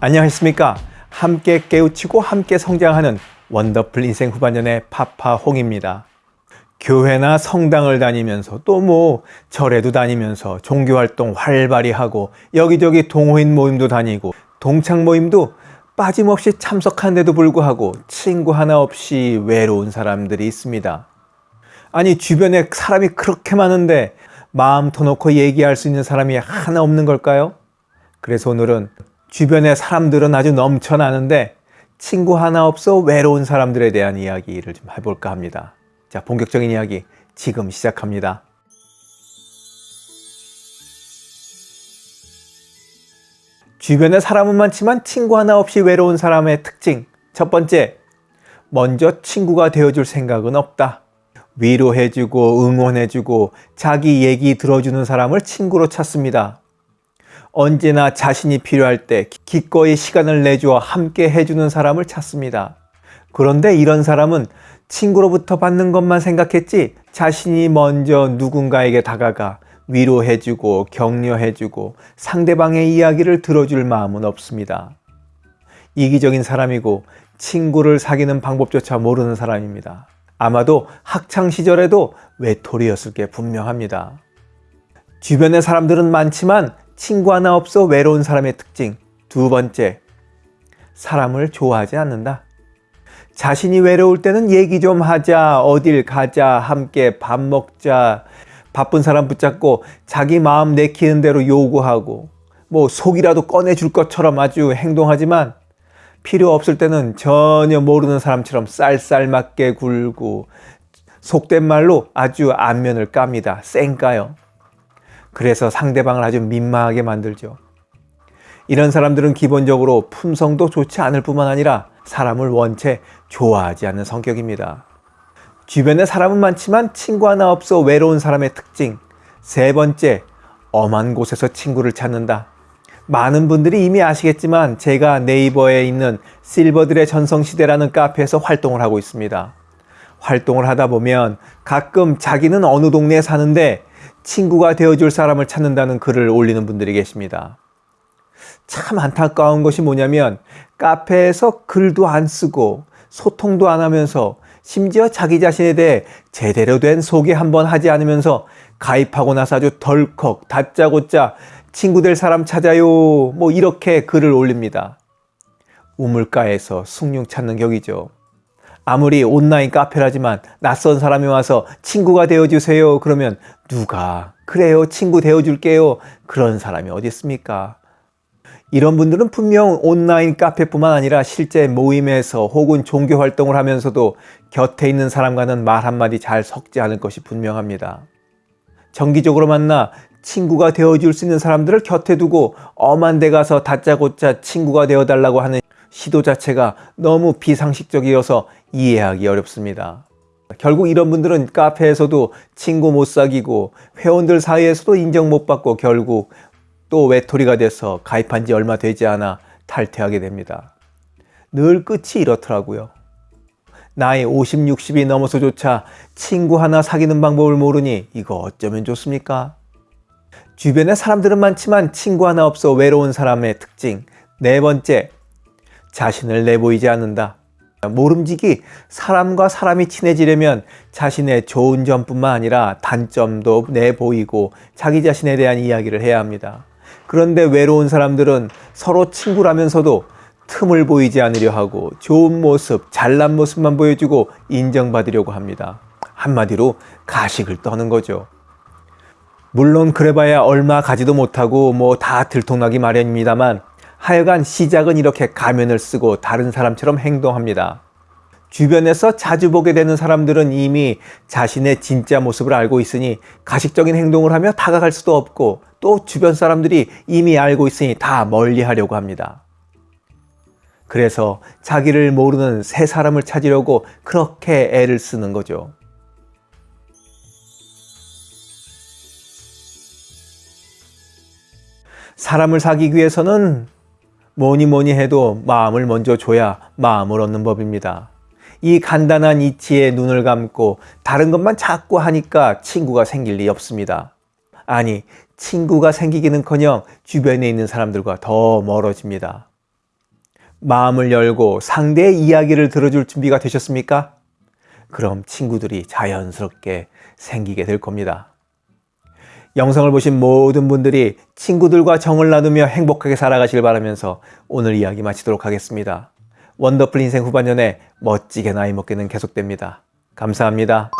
안녕하십니까? 함께 깨우치고 함께 성장하는 원더풀 인생 후반년의 파파홍입니다. 교회나 성당을 다니면서 또 뭐 절에도 다니면서 종교활동 활발히 하고 여기저기 동호인 모임도 다니고 동창 모임도 빠짐없이 참석한데도 불구하고 친구 하나 없이 외로운 사람들이 있습니다. 아니 주변에 사람이 그렇게 많은데 마음 터놓고 얘기할 수 있는 사람이 하나 없는 걸까요? 그래서 오늘은 주변에 사람들은 아주 넘쳐나는데 친구 하나 없어 외로운 사람들에 대한 이야기를 좀 해볼까 합니다. 자, 본격적인 이야기 지금 시작합니다. 주변에 사람은 많지만 친구 하나 없이 외로운 사람의 특징 첫 번째, 먼저 친구가 되어줄 생각은 없다. 위로해주고 응원해주고 자기 얘기 들어주는 사람을 친구로 찾습니다. 언제나 자신이 필요할 때 기꺼이 시간을 내주어 함께 해주는 사람을 찾습니다. 그런데 이런 사람은 친구로부터 받는 것만 생각했지 자신이 먼저 누군가에게 다가가 위로해주고 격려해주고 상대방의 이야기를 들어줄 마음은 없습니다. 이기적인 사람이고 친구를 사귀는 방법조차 모르는 사람입니다. 아마도 학창시절에도 외톨이였을 게 분명합니다. 주변에 사람들은 많지만 친구 하나 없어 외로운 사람의 특징 두 번째, 사람을 좋아하지 않는다. 자신이 외로울 때는 얘기 좀 하자, 어딜 가자, 함께 밥 먹자, 바쁜 사람 붙잡고 자기 마음 내키는 대로 요구하고 뭐 속이라도 꺼내줄 것처럼 아주 행동하지만 필요 없을 때는 전혀 모르는 사람처럼 쌀쌀맞게 굴고 속된 말로 아주 안면을 깝니다. 쌩까요. 그래서 상대방을 아주 민망하게 만들죠. 이런 사람들은 기본적으로 품성도 좋지 않을 뿐만 아니라 사람을 원체 좋아하지 않는 성격입니다. 주변에 사람은 많지만 친구 하나 없어 외로운 사람의 특징 세 번째, 엄한 곳에서 친구를 찾는다. 많은 분들이 이미 아시겠지만 제가 네이버에 있는 실버들의 전성시대라는 카페에서 활동을 하고 있습니다. 활동을 하다 보면 가끔 자기는 어느 동네에 사는데 친구가 되어줄 사람을 찾는다는 글을 올리는 분들이 계십니다. 참 안타까운 것이 뭐냐면 카페에서 글도 안 쓰고 소통도 안 하면서 심지어 자기 자신에 대해 제대로 된 소개 한번 하지 않으면서 가입하고 나서 아주 덜컥 다짜고짜 친구 될 사람 찾아요 뭐 이렇게 글을 올립니다. 우물가에서 숭늉 찾는 격이죠. 아무리 온라인 카페라지만 낯선 사람이 와서 친구가 되어주세요. 그러면 누가? 그래요 친구 되어줄게요. 그런 사람이 어디 있습니까? 이런 분들은 분명 온라인 카페뿐만 아니라 실제 모임에서 혹은 종교 활동을 하면서도 곁에 있는 사람과는 말 한마디 잘 섞지 않을 것이 분명합니다. 정기적으로 만나 친구가 되어줄 수 있는 사람들을 곁에 두고 엄한 데 가서 다짜고짜 친구가 되어달라고 하는 시도 자체가 너무 비상식적이어서 이해하기 어렵습니다. 결국 이런 분들은 카페에서도 친구 못 사귀고 회원들 사이에서도 인정 못 받고 결국 또 외톨이가 돼서 가입한 지 얼마 되지 않아 탈퇴하게 됩니다. 늘 끝이 이렇더라고요. 나이 50, 60이 넘어서조차 친구 하나 사귀는 방법을 모르니 이거 어쩌면 좋습니까? 주변에 사람들은 많지만 친구 하나 없어 외로운 사람의 특징 네 번째, 자신을 내보이지 않는다. 모름지기 사람과 사람이 친해지려면 자신의 좋은 점뿐만 아니라 단점도 내보이고 자기 자신에 대한 이야기를 해야 합니다. 그런데 외로운 사람들은 서로 친구라면서도 틈을 보이지 않으려 하고 좋은 모습, 잘난 모습만 보여주고 인정받으려고 합니다. 한마디로 가식을 떠는 거죠. 물론 그래봐야 얼마 가지도 못하고 뭐 다 들통나기 마련입니다만 하여간 시작은 이렇게 가면을 쓰고 다른 사람처럼 행동합니다. 주변에서 자주 보게 되는 사람들은 이미 자신의 진짜 모습을 알고 있으니 가식적인 행동을 하며 다가갈 수도 없고 또 주변 사람들이 이미 알고 있으니 다 멀리 하려고 합니다. 그래서 자기를 모르는 새 사람을 찾으려고 그렇게 애를 쓰는 거죠. 사람을 사귀기 위해서는 뭐니 뭐니 해도 마음을 먼저 줘야 마음을 얻는 법입니다. 이 간단한 이치에 눈을 감고 다른 것만 자꾸 하니까 친구가 생길 리 없습니다. 아니 친구가 생기기는커녕 주변에 있는 사람들과 더 멀어집니다. 마음을 열고 상대의 이야기를 들어줄 준비가 되셨습니까? 그럼 친구들이 자연스럽게 생기게 될 겁니다. 영상을 보신 모든 분들이 친구들과 정을 나누며 행복하게 살아가길 바라면서 오늘 이야기 마치도록 하겠습니다. 원더풀 인생 후반년에 멋지게 나이 먹기는 계속됩니다. 감사합니다.